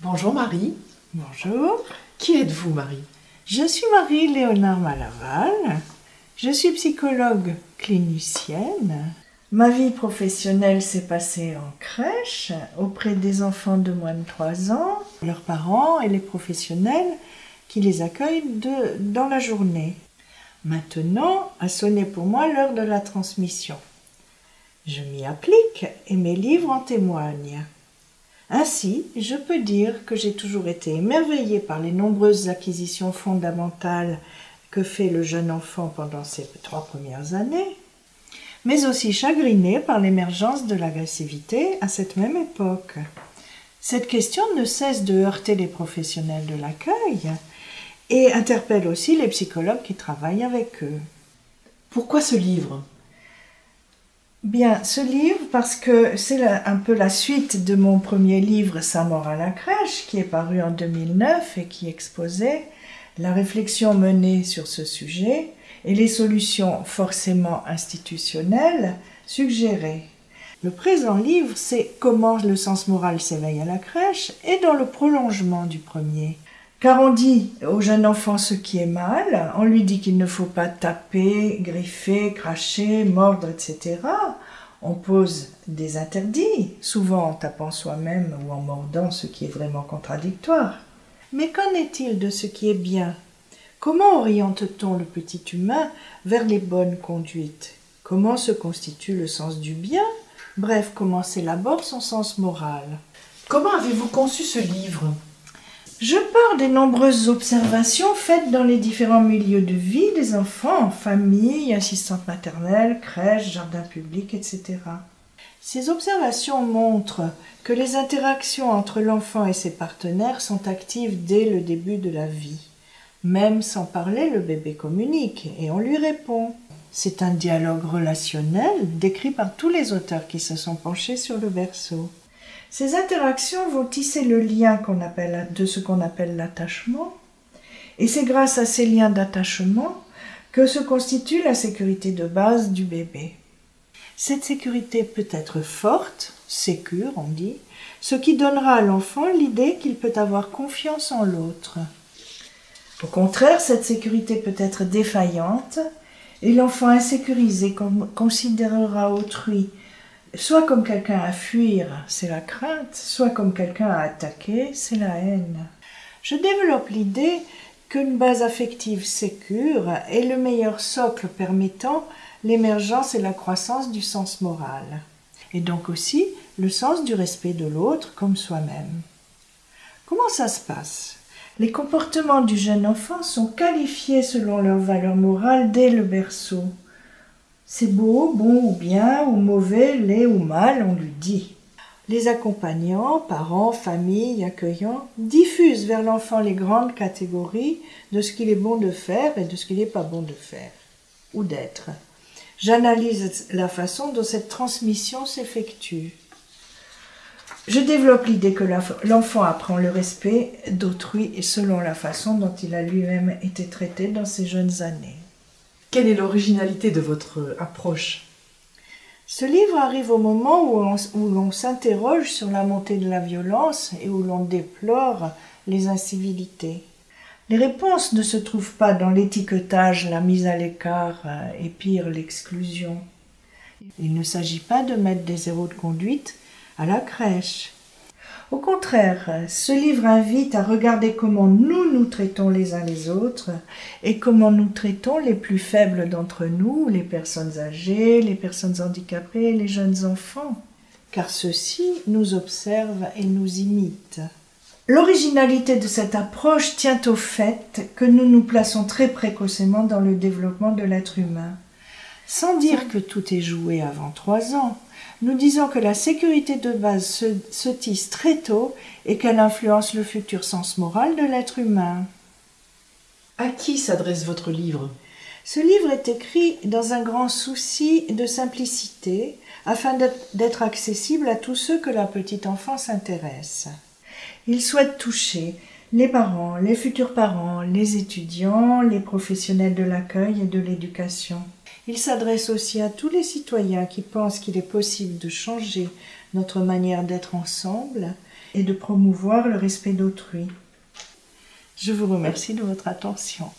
Bonjour Marie. Bonjour. Qui êtes-vous Marie? Je suis Marie-Léonard Malaval. Je suis psychologue clinicienne. Ma vie professionnelle s'est passée en crèche auprès des enfants de moins de 3 ans, leurs parents et les professionnels qui les accueillent de, dans la journée. Maintenant a sonné pour moi l'heure de la transmission. Je m'y applique et mes livres en témoignent. Ainsi, je peux dire que j'ai toujours été émerveillée par les nombreuses acquisitions fondamentales que fait le jeune enfant pendant ses trois premières années, mais aussi chagrinée par l'émergence de l'agressivité à cette même époque. Cette question ne cesse de heurter les professionnels de l'accueil et interpelle aussi les psychologues qui travaillent avec eux. Pourquoi ce livre? Bien, ce livre, parce que c'est un peu la suite de mon premier livre, Sa mort à la crèche, qui est paru en 2009 et qui exposait la réflexion menée sur ce sujet et les solutions forcément institutionnelles suggérées. Le présent livre, c'est comment le sens moral s'éveille à la crèche et dans le prolongement du premier. Car on dit au jeune enfant ce qui est mal, on lui dit qu'il ne faut pas taper, griffer, cracher, mordre, etc. On pose des interdits, souvent en tapant soi-même ou en mordant, ce qui est vraiment contradictoire. Mais qu'en est-il de ce qui est bien? Comment oriente-t-on le petit humain vers les bonnes conduites? Comment se constitue le sens du bien? Bref, comment s'élabore son sens moral? Comment avez-vous conçu ce livre? Je pars des nombreuses observations faites dans les différents milieux de vie des enfants, famille, assistante maternelle, crèche, jardin public, etc. Ces observations montrent que les interactions entre l'enfant et ses partenaires sont actives dès le début de la vie. Même sans parler, le bébé communique et on lui répond. C'est un dialogue relationnel décrit par tous les auteurs qui se sont penchés sur le berceau. Ces interactions vont tisser le lien de ce qu'on appelle l'attachement, et c'est grâce à ces liens d'attachement que se constitue la sécurité de base du bébé. Cette sécurité peut être forte, sécure on dit, ce qui donnera à l'enfant l'idée qu'il peut avoir confiance en l'autre. Au contraire, cette sécurité peut être défaillante, et l'enfant insécurisé considérera autrui soit comme quelqu'un à fuir, c'est la crainte, soit comme quelqu'un à attaquer, c'est la haine. Je développe l'idée qu'une base affective sécure est le meilleur socle permettant l'émergence et la croissance du sens moral, et donc aussi le sens du respect de l'autre comme soi-même. Comment ça se passe? Les comportements du jeune enfant sont qualifiés selon leur valeur morale dès le berceau. C'est beau, bon ou bien, ou mauvais, laid ou mal, on lui dit. Les accompagnants, parents, familles, accueillants, diffusent vers l'enfant les grandes catégories de ce qu'il est bon de faire et de ce qu'il n'est pas bon de faire, ou d'être. J'analyse la façon dont cette transmission s'effectue. Je développe l'idée que l'enfant apprend le respect d'autrui selon la façon dont il a lui-même été traité dans ses jeunes années. Quelle est l'originalité de votre approche? Ce livre arrive au moment où l'on s'interroge sur la montée de la violence et où l'on déplore les incivilités. Les réponses ne se trouvent pas dans l'étiquetage, la mise à l'écart euh, et pire l'exclusion. Il ne s'agit pas de mettre des héros de conduite à la crèche. Au contraire, ce livre invite à regarder comment nous nous traitons les uns les autres et comment nous traitons les plus faibles d'entre nous, les personnes âgées, les personnes handicapées, les jeunes enfants, car ceux-ci nous observent et nous imitent. L'originalité de cette approche tient au fait que nous nous plaçons très précocement dans le développement de l'être humain. Sans dire que tout est joué avant trois ans, nous disons que la sécurité de base se, tisse très tôt et qu'elle influence le futur sens moral de l'être humain. À qui s'adresse votre livre? Ce livre est écrit dans un grand souci de simplicité afin d'être accessible à tous ceux que la petite enfance intéresse. Il souhaite toucher les parents, les futurs parents, les étudiants, les professionnels de l'accueil et de l'éducation. Il s'adresse aussi à tous les citoyens qui pensent qu'il est possible de changer notre manière d'être ensemble et de promouvoir le respect d'autrui. Je vous remercie de votre attention.